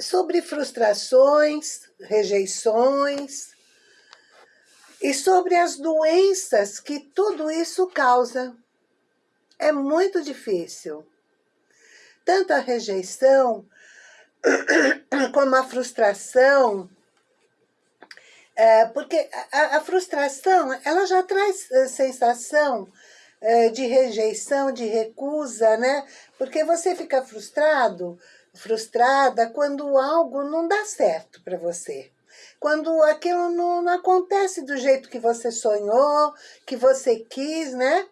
sobre frustrações, rejeições e sobre as doenças que tudo isso causa. É muito difícil. Tanto a rejeição como a frustração, é, porque a, a, frustração, ela já traz a sensação é, de rejeição, de recusa, né? Porque você fica frustrado frustrada quando algo não dá certo para você. Quando aquilo não, não, acontece do jeito que você sonhou, que você quis, né?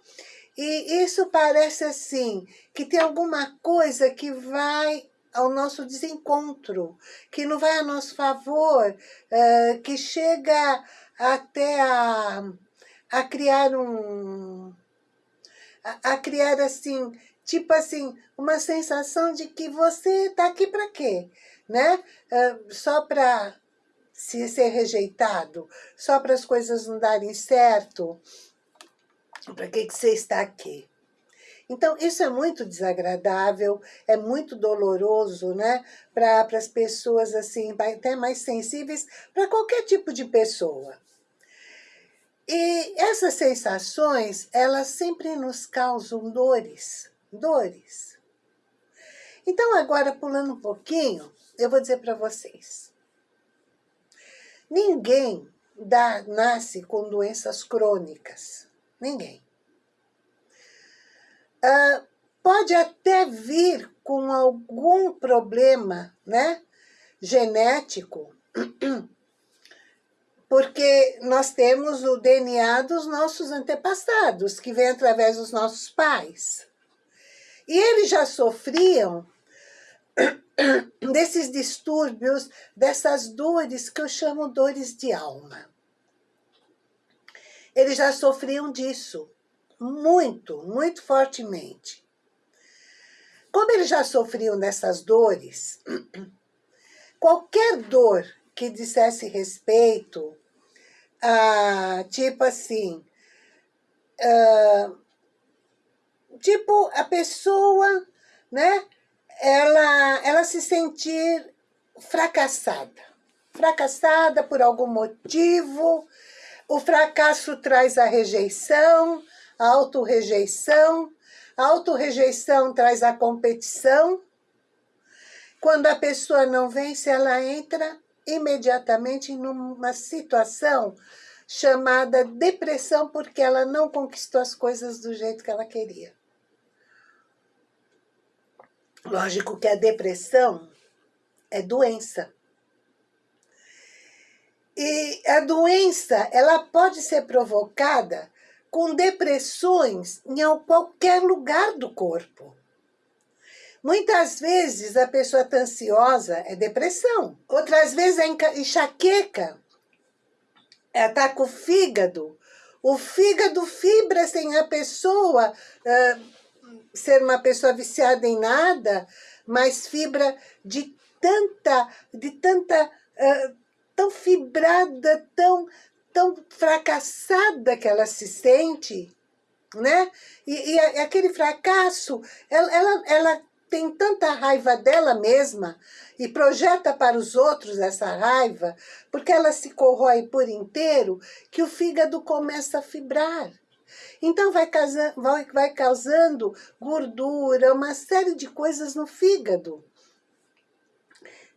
E isso parece assim, que tem alguma coisa que vai ao nosso desencontro, que não vai a nosso favor, uh, que chega até a, a criar um... A, a criar, assim, tipo assim, uma sensação de que você está aqui para quê? Né? Uh, só para se ser rejeitado, só para as coisas não darem certo, para que, que você está aqui? Então, isso é muito desagradável, é muito doloroso, né? Para as pessoas, assim, até mais sensíveis, para qualquer tipo de pessoa. E essas sensações, elas sempre nos causam dores dores. Então, agora, pulando um pouquinho, eu vou dizer para vocês. Ninguém dá, nasce com doenças crônicas. Ninguém. Uh, pode até vir com algum problema né, genético, porque nós temos o DNA dos nossos antepassados, que vem através dos nossos pais. E eles já sofriam desses distúrbios, dessas dores que eu chamo dores de alma. Eles já sofriam disso, muito, muito fortemente. Como eles já sofriam dessas dores, qualquer dor que dissesse respeito a, tipo assim, uh, tipo, a pessoa, né, ela, ela se sentir fracassada. Fracassada por algum motivo, o fracasso traz a rejeição, a autorrejeição, a autorrejeição traz a competição. Quando a pessoa não vence, ela entra imediatamente numa situação chamada depressão porque ela não conquistou as coisas do jeito que ela queria. Lógico que a depressão é doença. E a doença, ela pode ser provocada com depressões em qualquer lugar do corpo. Muitas vezes a pessoa está ansiosa é depressão. Outras vezes é enxaqueca. Está com o fígado. O fígado fibra sem a pessoa uh, ser uma pessoa viciada em nada, mas fibra de tanta, de tanta, uh, tão fibrada, tão, tão fracassada que ela se sente, né? E, e aquele fracasso, ela, ela, ela tem tanta raiva dela mesma e projeta para os outros essa raiva, porque ela se corrói por inteiro, que o fígado começa a fibrar. Então vai, causando, vai, vai causando gordura, uma série de coisas no fígado.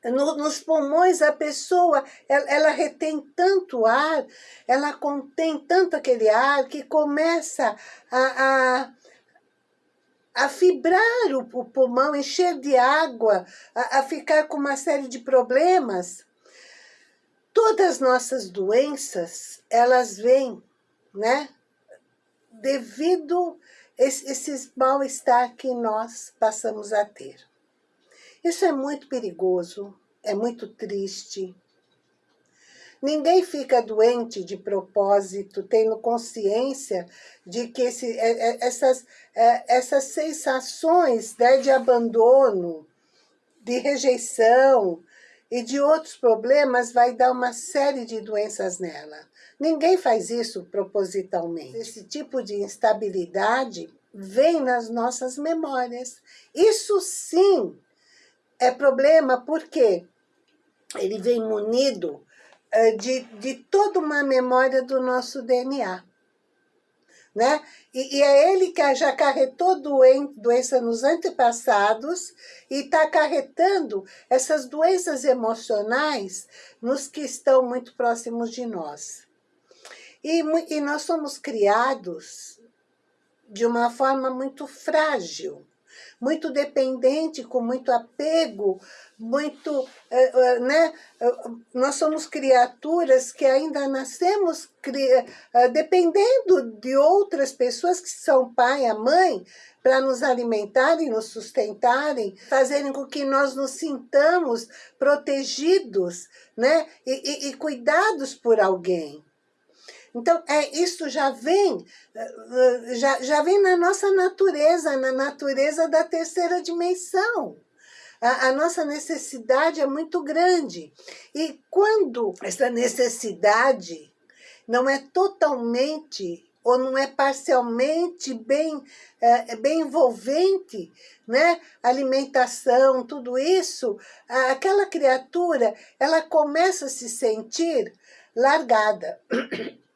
No, nos pulmões, a pessoa, ela, ela, retém tanto ar, ela contém tanto aquele ar que começa a, a, a fibrar o, o, pulmão, encher de água, a, a ficar com uma série de problemas. Todas as nossas doenças, elas vêm, né? Devido a esse mal-estar que nós passamos a ter. Isso é muito perigoso, é muito triste. Ninguém fica doente de propósito, tendo consciência de que esse, é, é, essas, é, essas sensações né, de abandono, de rejeição e de outros problemas vai dar uma série de doenças nela. Ninguém faz isso propositalmente. Esse tipo de instabilidade vem nas nossas memórias. Isso sim é problema, por quê? ele vem munido uh, de, de toda uma memória do nosso DNA. Né? E, e, é ele que já acarretou doen doença nos antepassados e está acarretando essas doenças emocionais nos que estão muito próximos de nós. E, e nós somos criados de uma forma muito frágil, muito dependente, com muito apego, muito, eh, eh, né? Nós somos criaturas que ainda nascemos eh, dependendo de outras pessoas que são pai, a mãe, para nos alimentarem, nos sustentarem, fazerem com que nós nos sintamos protegidos, né? e, e, e cuidados por alguém. Então, é, isso já vem, eh, já, já vem na nossa natureza, na natureza da terceira dimensão. A, a, nossa necessidade é muito grande. E quando essa necessidade não é totalmente ou não é parcialmente bem, é, bem envolvente, né? alimentação, tudo isso, aquela criatura, ela começa a se sentir largada.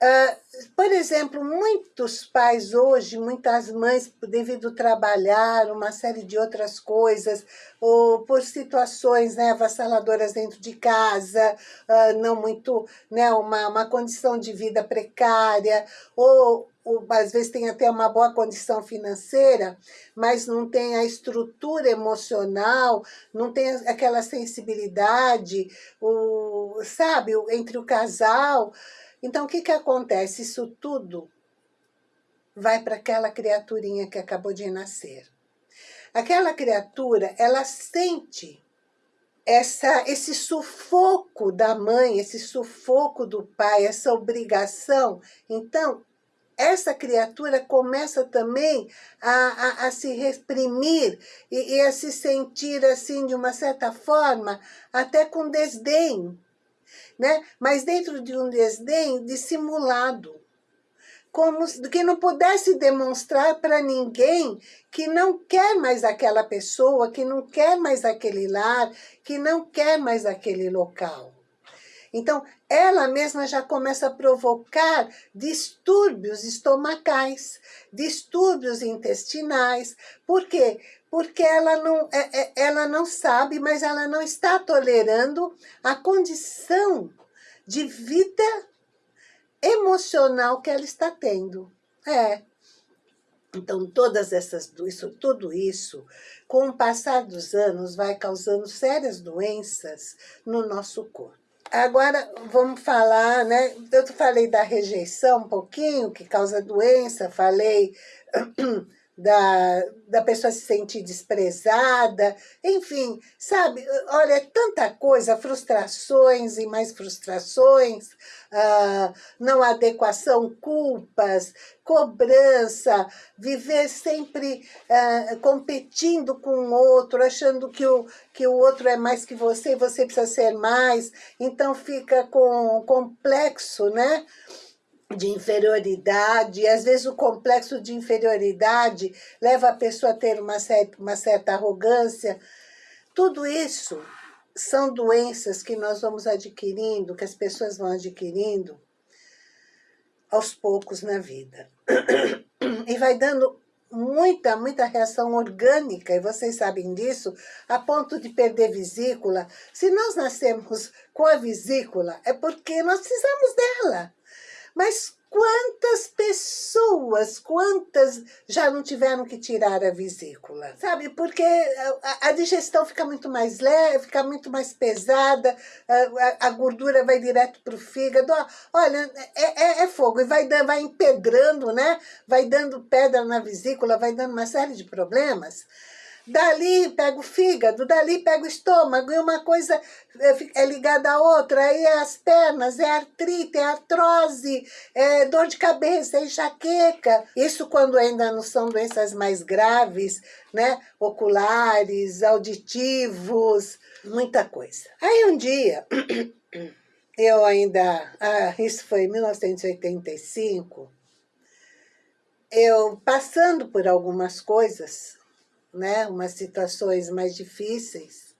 Uh, por exemplo, muitos pais hoje, muitas mães, devido trabalhar, uma série de outras coisas, ou por situações né, avassaladoras dentro de casa, uh, não muito, né, uma, uma condição de vida precária, ou, ou às vezes tem até uma boa condição financeira, mas não tem a estrutura emocional, não tem aquela sensibilidade, o, sabe, entre o casal, então, o que, que acontece? Isso tudo vai para aquela criaturinha que acabou de nascer. Aquela criatura, ela sente essa, esse sufoco da mãe, esse sufoco do pai, essa obrigação. Então, essa criatura começa também a, a, a se reprimir e, e, a se sentir, assim, de uma certa forma, até com desdém né? mas dentro de um desdém dissimulado, como que não pudesse demonstrar para ninguém que não quer mais aquela pessoa, que não quer mais aquele lar, que não quer mais aquele local. Então, ela mesma já começa a provocar distúrbios estomacais, distúrbios intestinais. Por quê? Porque ela não, é, é, ela não sabe, mas ela não está tolerando a condição de vida emocional que ela está tendo. É. Então, todas essas, isso, tudo isso, com o passar dos anos, vai causando sérias doenças no nosso corpo. Agora, vamos falar, né? Eu falei da rejeição um pouquinho, que causa doença, falei da, da pessoa se sentir desprezada, enfim, sabe? Olha, é tanta coisa, frustrações e mais frustrações, ah, não adequação, culpas, cobrança, viver sempre ah, competindo com o outro, achando que o, que o outro é mais que você e você precisa ser mais, então fica com complexo, né? De inferioridade, e às vezes o complexo de inferioridade leva a pessoa a ter uma certa, uma certa arrogância. Tudo isso são doenças que nós vamos adquirindo, que as pessoas vão adquirindo aos poucos na vida. E vai dando muita, muita reação orgânica, e vocês sabem disso, a ponto de perder vesícula. Se nós nascemos com a vesícula, é porque nós precisamos dela. Mas quantas pessoas, quantas já não tiveram que tirar a vesícula? Sabe, porque a, a digestão fica muito mais leve, fica muito mais pesada, a, a gordura vai direto para o fígado. Olha, é, é, é, fogo, e vai, vai empedrando, né? Vai dando pedra na vesícula, vai dando uma série de problemas. Dali pega o fígado, dali pega o estômago, e uma coisa é, é ligada à outra, aí é as pernas, é artrite, é artrose, é dor de cabeça, é enxaqueca. Isso quando ainda não são doenças mais graves, né? Oculares, auditivos, muita coisa. Aí um dia, eu ainda, ah, isso foi em 1985, eu passando por algumas coisas, né, umas situações mais difíceis.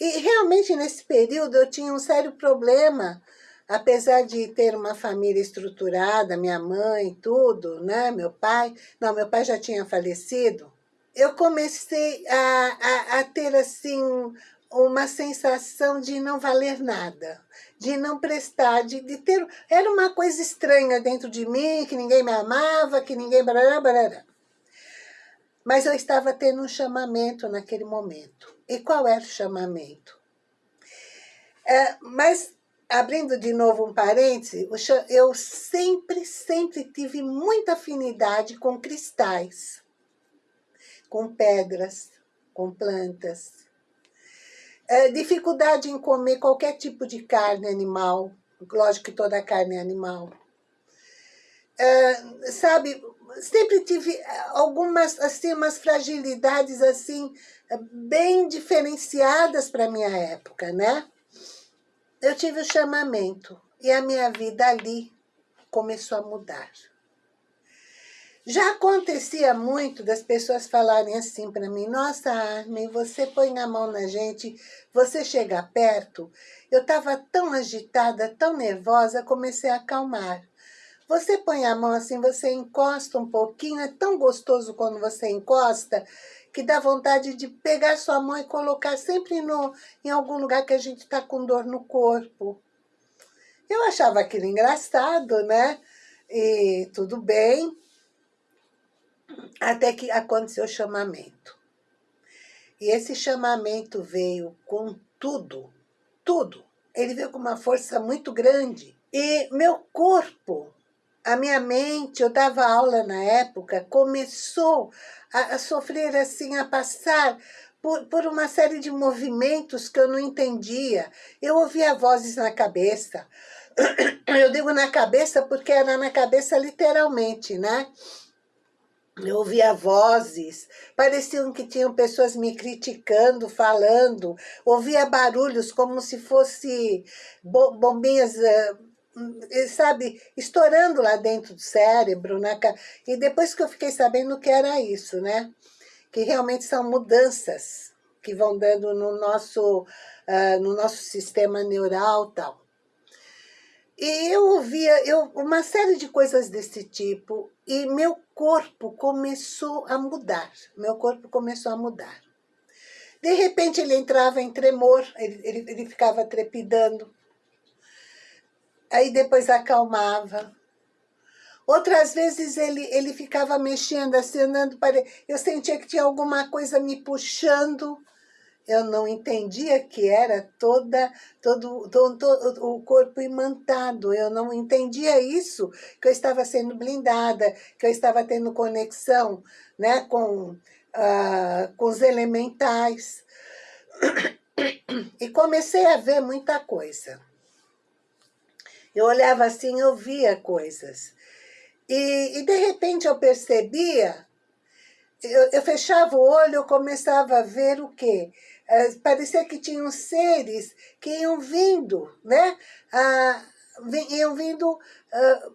E realmente nesse período eu tinha um sério problema, apesar de ter uma família estruturada, minha mãe, tudo, né? Meu pai, não, meu pai já tinha falecido. Eu comecei a, a, a ter, assim, uma sensação de não valer nada, de não prestar, de, de ter... Era uma coisa estranha dentro de mim, que ninguém me amava, que ninguém... Barará, barará. Mas eu estava tendo um chamamento naquele momento. E qual era o chamamento? É, mas, abrindo de novo um parêntese, eu sempre, sempre tive muita afinidade com cristais, com pedras, com plantas. É, dificuldade em comer qualquer tipo de carne animal, lógico que toda carne é animal. É, sabe, sempre tive eh, algumas, assim, umas fragilidades, assim, bem diferenciadas para minha época, né? Eu tive o chamamento e a minha vida ali começou a mudar. Já acontecia muito das pessoas falarem assim para mim, nossa, Armin, você põe a mão na gente, você chega perto. Eu estava tão agitada, tão nervosa, comecei a acalmar. Você põe a mão assim, você encosta um pouquinho, é tão gostoso quando você encosta, que dá vontade de pegar sua mão e colocar sempre no, em algum lugar que a gente está com dor no corpo. Eu achava aquilo engraçado, né? E tudo bem, até que aconteceu o chamamento. E esse chamamento veio com tudo, tudo. Ele veio com uma força muito grande. E meu corpo a minha mente, eu dava aula na época, começou a, a sofrer assim, a passar por, por, uma série de movimentos que eu não entendia. Eu ouvia vozes na cabeça. Eu digo na cabeça porque era na cabeça literalmente, né? Eu ouvia vozes, pareciam que tinham pessoas me criticando, falando. Ouvia barulhos como se fosse bombinhas sabe, estourando lá dentro do cérebro, né? E depois que eu fiquei sabendo que era isso, né? Que realmente são mudanças que vão dando no nosso, uh, no nosso sistema neural tal. E eu ouvia eu, uma série de coisas desse tipo e meu corpo começou a mudar. Meu corpo começou a mudar. De repente ele entrava em tremor, ele, ele, ele ficava trepidando aí depois acalmava. Outras vezes ele, ele ficava mexendo, andando para... Eu sentia que tinha alguma coisa me puxando. Eu não entendia que era toda, todo, todo, todo o corpo imantado. Eu não entendia isso, que eu estava sendo blindada, que eu estava tendo conexão né, com, uh, com os elementais. E comecei a ver muita coisa. Eu olhava assim, eu via coisas. E, e de repente eu percebia, eu, eu, fechava o olho, eu começava a ver o quê? É, parecia que tinham seres que iam vindo, né? Ah, iam vindo, ah,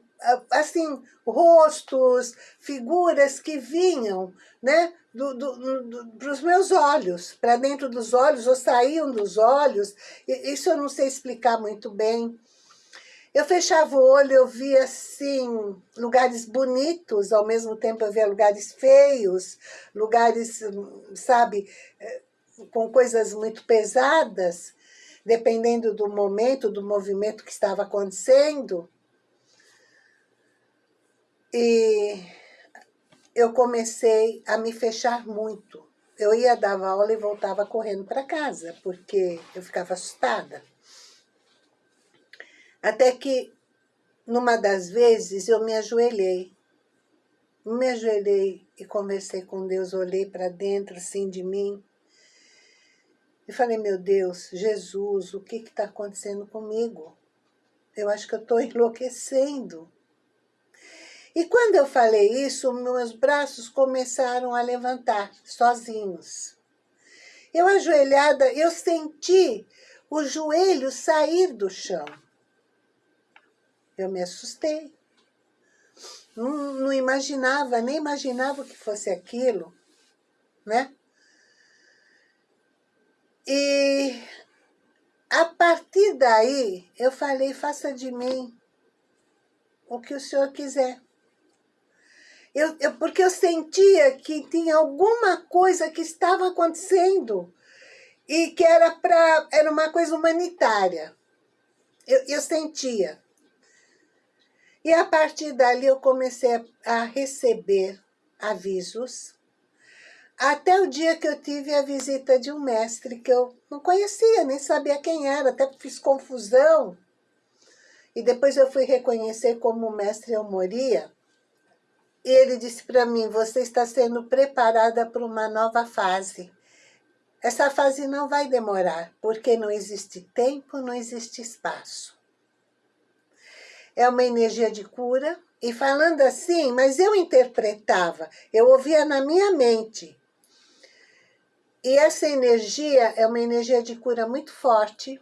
assim, rostos, figuras que vinham, né? Do, do, do, para os meus olhos, para dentro dos olhos, ou saíam dos olhos. Isso eu não sei explicar muito bem. Eu fechava o olho, eu via, assim, lugares bonitos, ao mesmo tempo eu via lugares feios, lugares, sabe, eh, com coisas muito pesadas, dependendo do momento, do movimento que estava acontecendo. E eu comecei a me fechar muito. Eu ia dar aula e voltava correndo para casa, porque eu ficava assustada. Até que, numa das vezes, eu me ajoelhei. Me ajoelhei e conversei com Deus, olhei para dentro, assim, de mim. E falei, meu Deus, Jesus, o que está acontecendo comigo? Eu acho que eu estou enlouquecendo. E quando eu falei isso, meus braços começaram a levantar, sozinhos. Eu ajoelhada, eu senti o joelho sair do chão. Eu me assustei. Não, não imaginava, nem imaginava que fosse aquilo, né? E daí, eu falei, faça de mim o que o senhor quiser. Eu, eu, porque eu sentia que tinha alguma coisa que estava acontecendo e que era, pra, era uma coisa humanitária. Eu, eu sentia. E a partir dali eu comecei a receber avisos, até o dia que eu tive a visita de um mestre que eu não conhecia, nem sabia quem era, até fiz confusão. E depois eu fui reconhecer como mestre eu moria. E ele disse para mim, você está sendo preparada para uma nova fase. Essa fase não vai demorar, porque não existe tempo, não existe espaço. É uma energia de cura, e falando assim, mas eu interpretava, eu ouvia na minha mente. E essa energia é uma energia de cura muito forte.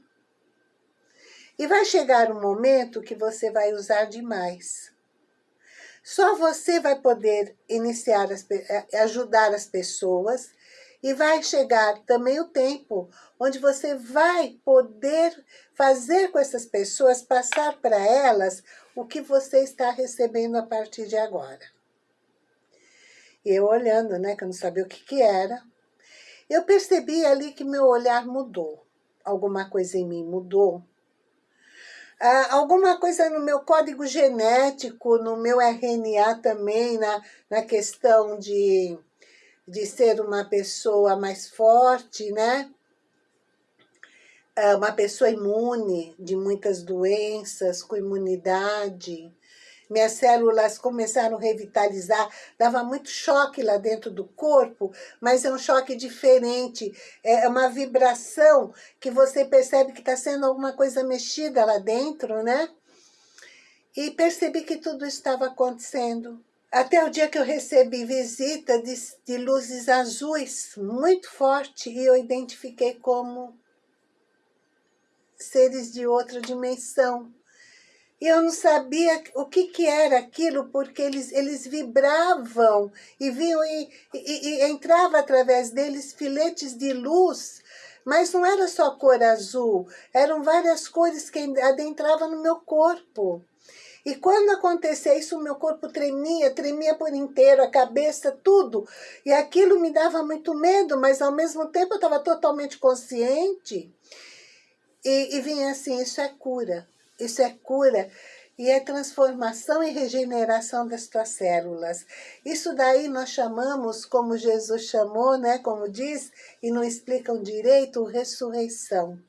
E vai chegar um momento que você vai usar demais. Só você vai poder iniciar, as, eh, ajudar as pessoas e vai chegar também o tempo onde você vai poder fazer com essas pessoas, passar para elas o que você está recebendo a partir de agora. E eu olhando, né, que eu não sabia o que, que era, eu percebi ali que meu olhar mudou. Alguma coisa em mim mudou. Ah, alguma coisa no meu código genético, no meu RNA também, na, na questão de de ser uma pessoa mais forte, né? É uma pessoa imune de muitas doenças, com imunidade. Minhas células começaram a revitalizar, dava muito choque lá dentro do corpo, mas é um choque diferente, é uma vibração que você percebe que está sendo alguma coisa mexida lá dentro, né? E percebi que tudo estava acontecendo até o dia que eu recebi visita de, de luzes azuis muito forte e eu identifiquei como seres de outra dimensão. E eu não sabia o que, que era aquilo, porque eles, eles vibravam e vinham e, e, e entrava através deles filetes de luz, mas não era só cor azul, eram várias cores que adentravam no meu corpo. E quando acontecia isso, o meu corpo tremia, tremia por inteiro, a cabeça, tudo. E aquilo me dava muito medo, mas ao mesmo tempo eu estava totalmente consciente. E, e vinha assim, isso é cura, isso é cura e é transformação e regeneração das tuas células. Isso daí nós chamamos, como Jesus chamou, né, como diz, e não explicam direito, ressurreição.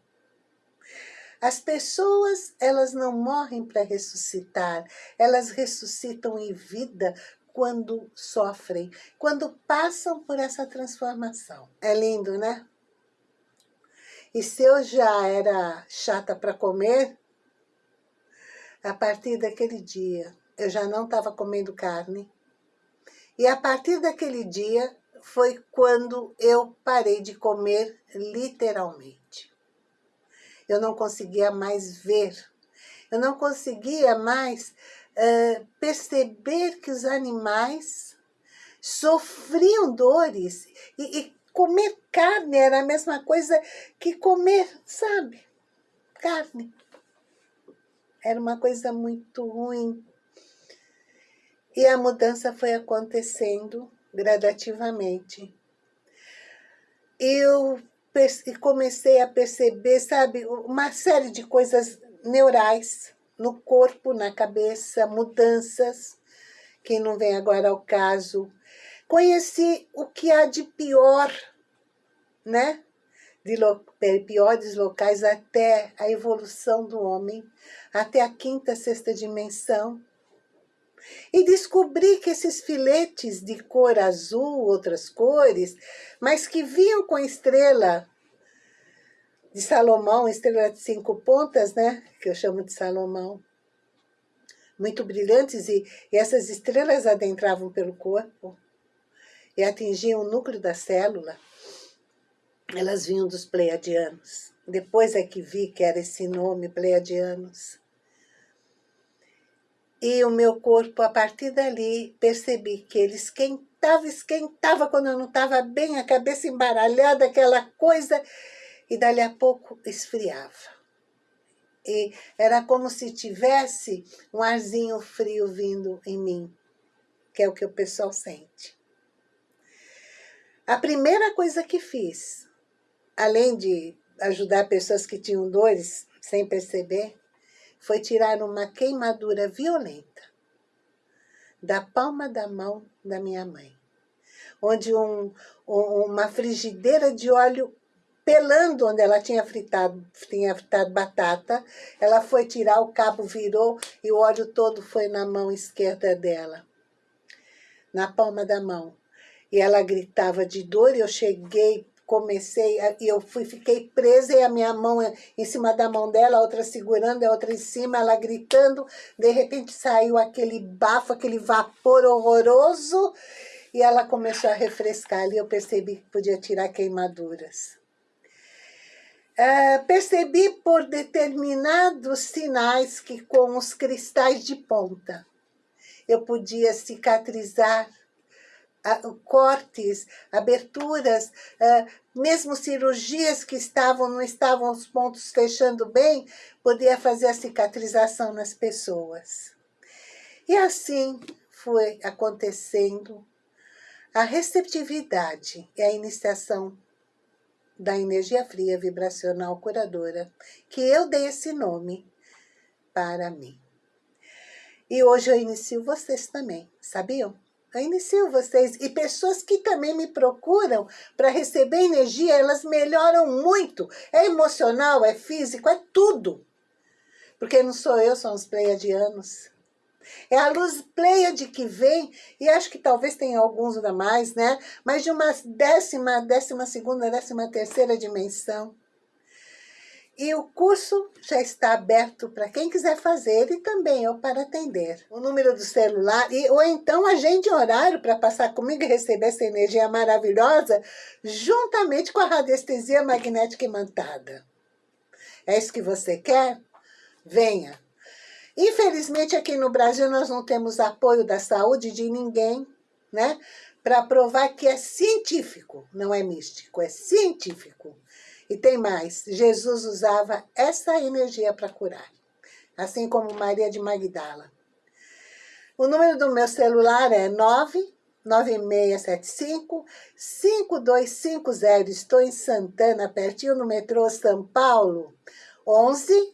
As pessoas, elas não morrem para ressuscitar, elas ressuscitam em vida quando sofrem, quando passam por essa transformação. É lindo, né? E se eu já era chata para comer, a partir daquele dia eu já não estava comendo carne. E a partir daquele dia foi quando eu parei de comer literalmente eu não conseguia mais ver, eu não conseguia mais uh, perceber que os animais sofriam dores e, e comer carne era a mesma coisa que comer, sabe, carne. Era uma coisa muito ruim. E a mudança foi acontecendo gradativamente. Eu e comecei a perceber, sabe, uma série de coisas neurais no corpo, na cabeça, mudanças, que não vem agora ao caso. Conheci o que há de pior, né? De piores locais até a evolução do homem, até a quinta, sexta dimensão. E descobri que esses filetes de cor azul, outras cores, mas que vinham com estrela de Salomão, estrela de cinco pontas, né? Que eu chamo de Salomão. Muito brilhantes e, e essas estrelas adentravam pelo corpo e atingiam o núcleo da célula. Elas vinham dos pleiadianos. Depois é que vi que era esse nome, pleiadianos. E o meu corpo, a partir dali, percebi que ele esquentava, esquentava quando eu não estava bem, a cabeça embaralhada, aquela coisa, e dali a pouco esfriava. E era como se tivesse um arzinho frio vindo em mim, que é o que o pessoal sente. A primeira coisa que fiz, além de ajudar pessoas que tinham dores sem perceber, foi tirar uma queimadura violenta da palma da mão da minha mãe, onde um, um, uma frigideira de óleo pelando onde ela tinha fritado, tinha fritado batata, ela foi tirar, o cabo virou e o óleo todo foi na mão esquerda dela, na palma da mão. E ela gritava de dor e eu cheguei, comecei, e eu fui, fiquei presa e a minha mão em cima da mão dela, a outra segurando, a outra em cima, ela gritando. De repente saiu aquele bafo, aquele vapor horroroso e ela começou a refrescar ali, eu percebi que podia tirar queimaduras. Uh, percebi por determinados sinais que com os cristais de ponta eu podia cicatrizar cortes, aberturas, mesmo cirurgias que estavam, não estavam os pontos fechando bem, podia fazer a cicatrização nas pessoas. E assim foi acontecendo a receptividade e a iniciação da energia fria vibracional curadora, que eu dei esse nome para mim. E hoje eu inicio vocês também, sabiam? Eu inicio vocês e pessoas que também me procuram para receber energia, elas melhoram muito. É emocional, é físico, é tudo. Porque não sou eu, são os pleiadianos. É a luz Pleiade que vem, e acho que talvez tenha alguns a mais, né? Mas de uma décima, décima segunda, décima terceira dimensão. E o curso já está aberto para quem quiser fazer e também eu para atender. O número do celular, e, ou então agende horário para passar comigo e receber essa energia maravilhosa juntamente com a radiestesia magnética imantada. É isso que você quer? Venha! Infelizmente, aqui no Brasil, nós não temos apoio da saúde de ninguém, né? Para provar que é científico, não é místico, é científico. E tem mais, Jesus usava essa energia para curar, assim como Maria de Magdala. O número do meu celular é 99675 5250. Estou em Santana, pertinho no metrô São Paulo. 11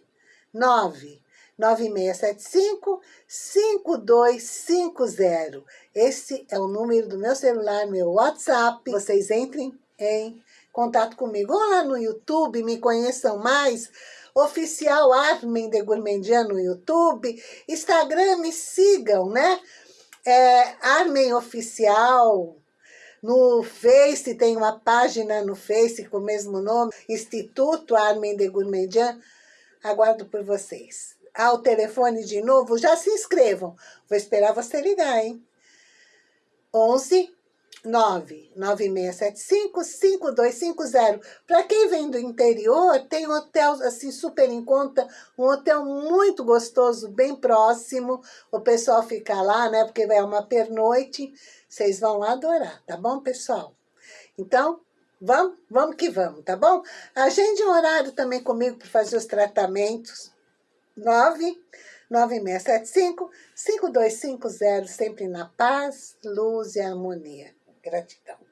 9 9675-5250. Esse é o número do meu celular, meu WhatsApp. Vocês entrem em contato comigo. Ou lá no YouTube, me conheçam mais. Oficial Armin de Gourmandian no YouTube. Instagram, me sigam, né? É, Armin Oficial. No Face, tem uma página no Face com o mesmo nome, Instituto Armin de Gourmandian. Aguardo por vocês ao telefone de novo, já se inscrevam. Vou esperar você ligar, hein? 11 99675 5250. Para quem vem do interior, tem um hotel assim super em conta, um hotel muito gostoso, bem próximo. O pessoal fica lá, né? Porque é uma pernoite. Vocês vão adorar, tá bom, pessoal? Então, vamos, vamos que vamos, tá bom? Agende um horário também comigo para fazer os tratamentos. 99675-5250, sempre na paz, luz e harmonia. Gratidão.